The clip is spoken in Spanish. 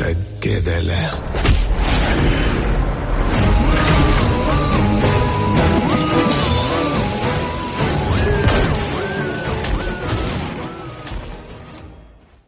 te quede lejos.